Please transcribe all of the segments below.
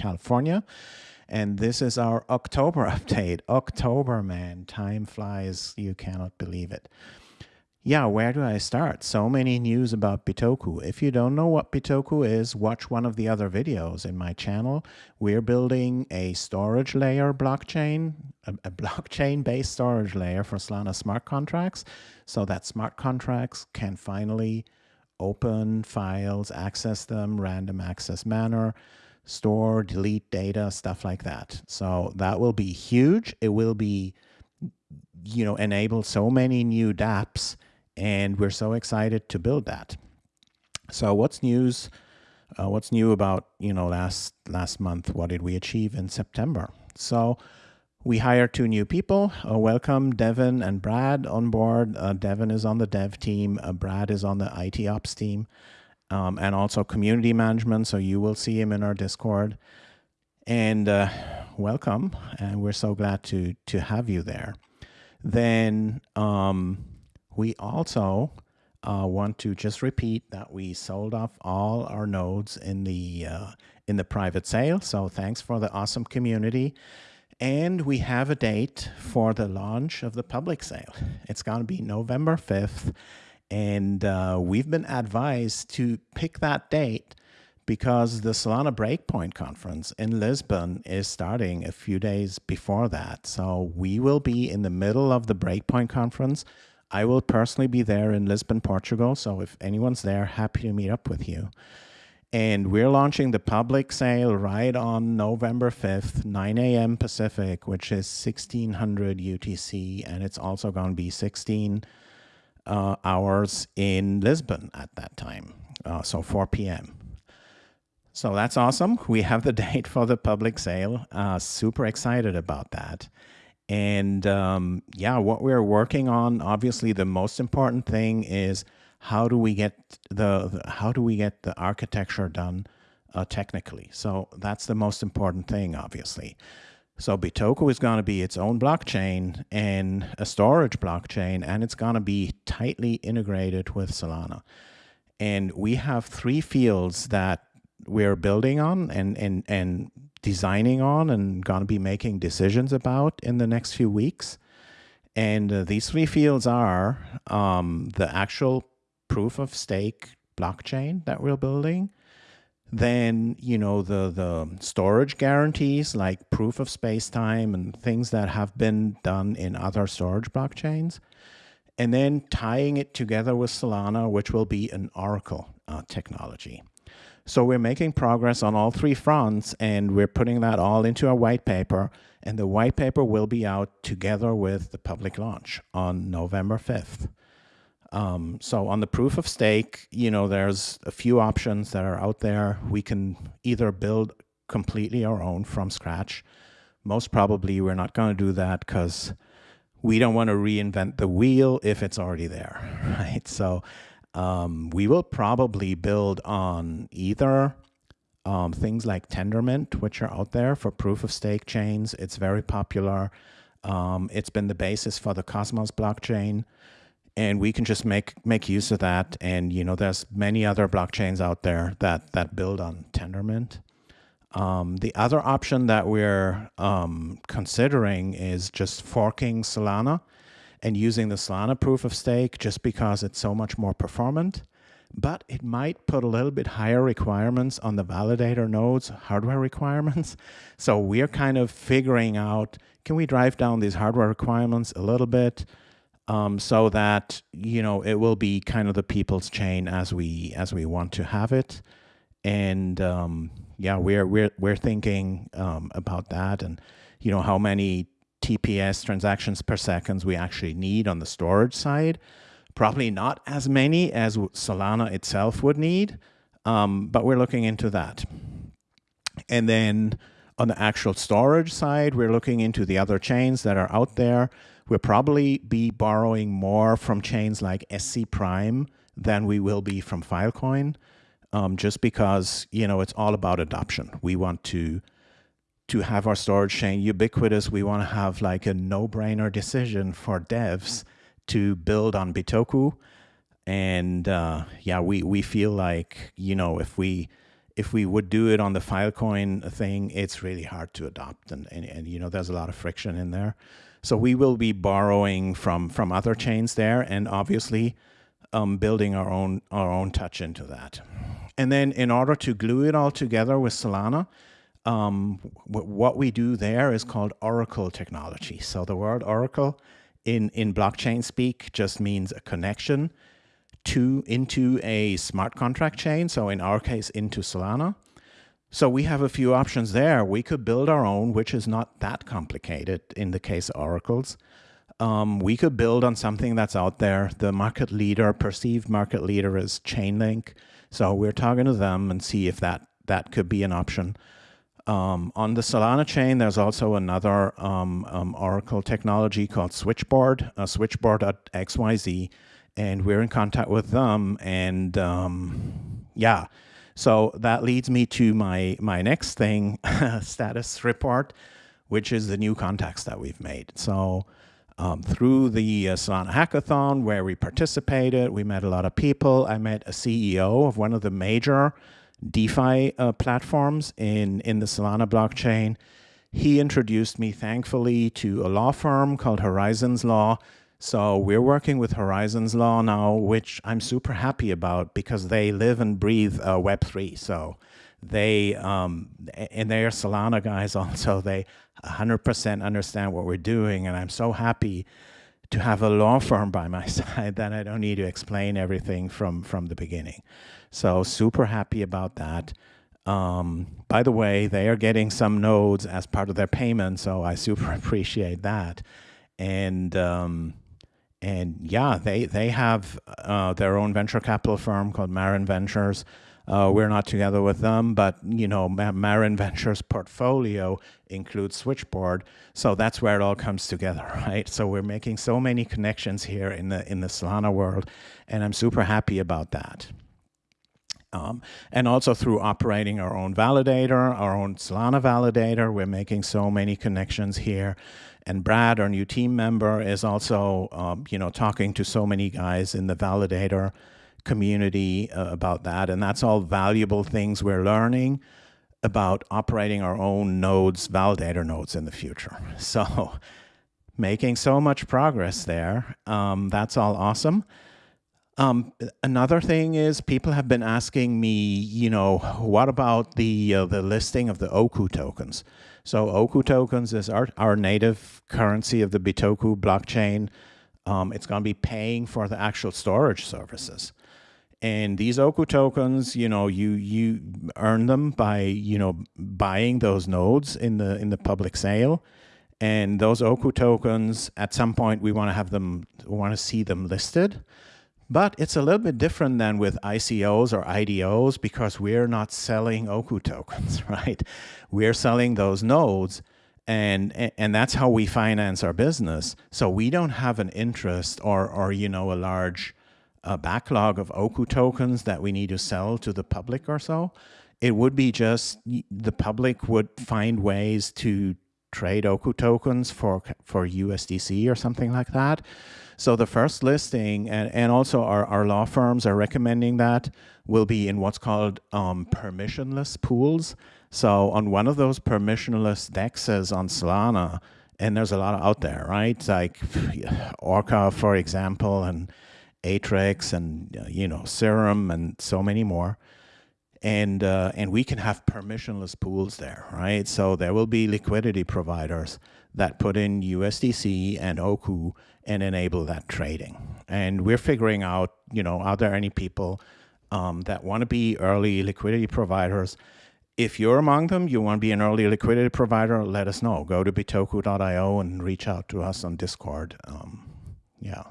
California. And this is our October update. October, man, time flies. You cannot believe it. Yeah, where do I start? So many news about Bitoku. If you don't know what Bitoku is, watch one of the other videos in my channel. We're building a storage layer blockchain, a, a blockchain-based storage layer for Solana smart contracts, so that smart contracts can finally open files, access them, random access manner, store, delete data, stuff like that. So that will be huge. It will be, you know, enable so many new dApps and we're so excited to build that. So what's news? Uh, what's new about you know last last month? What did we achieve in September? So we hired two new people. Uh, welcome Devin and Brad on board. Uh, Devin is on the dev team. Uh, Brad is on the IT ops team, um, and also community management. So you will see him in our Discord. And uh, welcome, and we're so glad to to have you there. Then. Um, we also uh, want to just repeat that we sold off all our nodes in the uh, in the private sale. So thanks for the awesome community. And we have a date for the launch of the public sale. It's going to be November 5th. And uh, we've been advised to pick that date because the Solana Breakpoint conference in Lisbon is starting a few days before that. So we will be in the middle of the Breakpoint conference I will personally be there in Lisbon, Portugal. So if anyone's there, happy to meet up with you. And we're launching the public sale right on November 5th, 9 a.m. Pacific, which is 1600 UTC. And it's also going to be 16 uh, hours in Lisbon at that time. Uh, so 4 p.m. So that's awesome. We have the date for the public sale. Uh, super excited about that. And um, yeah, what we're working on, obviously, the most important thing is how do we get the, the how do we get the architecture done uh, technically? So that's the most important thing, obviously. So Bitoku is going to be its own blockchain and a storage blockchain, and it's going to be tightly integrated with Solana. And we have three fields that we're building on and, and, and designing on and going to be making decisions about in the next few weeks. And uh, these three fields are um, the actual proof of stake blockchain that we're building, then you know the the storage guarantees like proof of space time and things that have been done in other storage blockchains, and then tying it together with Solana, which will be an Oracle uh, technology. So we're making progress on all three fronts and we're putting that all into a white paper and the white paper will be out together with the public launch on November 5th. Um, so on the proof of stake, you know, there's a few options that are out there. We can either build completely our own from scratch. Most probably we're not going to do that because we don't want to reinvent the wheel if it's already there, right? So um, we will probably build on either um, things like Tendermint, which are out there for proof of stake chains. It's very popular. Um, it's been the basis for the Cosmos blockchain. And we can just make make use of that. And you know, there's many other blockchains out there that that build on Tendermint. Um, the other option that we're um, considering is just forking Solana and using the Solana proof of stake just because it's so much more performant. But it might put a little bit higher requirements on the validator nodes, hardware requirements. So we're kind of figuring out, can we drive down these hardware requirements a little bit um, so that, you know, it will be kind of the people's chain as we as we want to have it. And um, yeah, we're we're we're thinking um, about that and you know how many TPS transactions per second we actually need on the storage side. Probably not as many as Solana itself would need, um, but we're looking into that. And then on the actual storage side, we're looking into the other chains that are out there. We'll probably be borrowing more from chains like SC Prime than we will be from Filecoin, um, just because, you know, it's all about adoption. We want to to have our storage chain ubiquitous, we want to have like a no-brainer decision for devs to build on Bitoku. And uh, yeah, we, we feel like, you know, if we if we would do it on the Filecoin thing, it's really hard to adopt, and, and and you know there's a lot of friction in there. So we will be borrowing from from other chains there, and obviously um, building our own our own touch into that. And then in order to glue it all together with Solana, um, what we do there is called Oracle technology. So the word Oracle in in blockchain speak just means a connection to into a smart contract chain. So in our case, into Solana. So we have a few options there. We could build our own, which is not that complicated in the case of oracles. Um, we could build on something that's out there. The market leader, perceived market leader is Chainlink. So we're talking to them and see if that, that could be an option. Um, on the Solana chain, there's also another um, um Oracle technology called Switchboard, uh, switchboard.xyz, and we're in contact with them. And um, yeah, so that leads me to my, my next thing, status report, which is the new contacts that we've made. So um, through the uh, Solana Hackathon where we participated, we met a lot of people. I met a CEO of one of the major DeFi uh, platforms in, in the Solana blockchain. He introduced me, thankfully, to a law firm called Horizons Law so we're working with Horizons Law now, which I'm super happy about because they live and breathe uh, Web3. So they, um, and they're Solana guys also, they 100% understand what we're doing. And I'm so happy to have a law firm by my side that I don't need to explain everything from, from the beginning. So super happy about that. Um, by the way, they are getting some nodes as part of their payment, so I super appreciate that. And um, and yeah, they they have uh, their own venture capital firm called Marin Ventures. Uh, we're not together with them, but you know, Marin Ventures portfolio includes Switchboard, so that's where it all comes together, right? So we're making so many connections here in the in the Solana world, and I'm super happy about that. Um, and also through operating our own validator, our own Solana validator, we're making so many connections here. And Brad, our new team member, is also, um, you know, talking to so many guys in the validator community uh, about that. And that's all valuable things we're learning about operating our own nodes, validator nodes in the future. So making so much progress there. Um, that's all awesome. Um, another thing is people have been asking me, you know, what about the uh, the listing of the Oku tokens? So Oku tokens is our, our native currency of the Bitoku blockchain. Um, it's going to be paying for the actual storage services. And these Oku tokens, you know, you you earn them by, you know, buying those nodes in the in the public sale. And those Oku tokens, at some point, we want to have them, we want to see them listed. But it's a little bit different than with ICOs or IDOs because we're not selling Oku tokens, right? We're selling those nodes and and that's how we finance our business. So we don't have an interest or or you know a large uh, backlog of Oku tokens that we need to sell to the public or so. It would be just the public would find ways to trade Oku tokens for for USDC or something like that. So the first listing, and, and also our, our law firms are recommending that, will be in what's called um, permissionless pools. So on one of those permissionless dexes on Solana, and there's a lot out there, right? Like Orca, for example, and Atrix, and you know Serum, and so many more. And uh, and we can have permissionless pools there, right? So there will be liquidity providers that put in USDC and Oku and enable that trading. And we're figuring out, you know, are there any people um, that want to be early liquidity providers? If you're among them, you want to be an early liquidity provider, let us know. Go to bitoku.io and reach out to us on Discord. Um, yeah.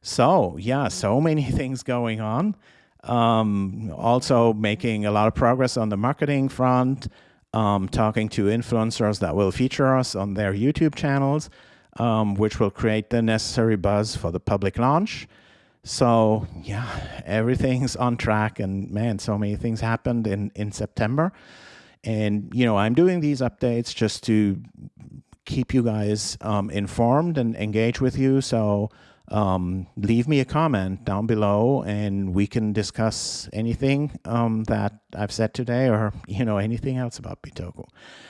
So, yeah, so many things going on. Um, also making a lot of progress on the marketing front, um, talking to influencers that will feature us on their YouTube channels um, which will create the necessary buzz for the public launch. So yeah, everything's on track and man, so many things happened in, in September. And, you know, I'm doing these updates just to keep you guys um, informed and engage with you. So um, leave me a comment down below and we can discuss anything um, that I've said today or, you know, anything else about Bitoku.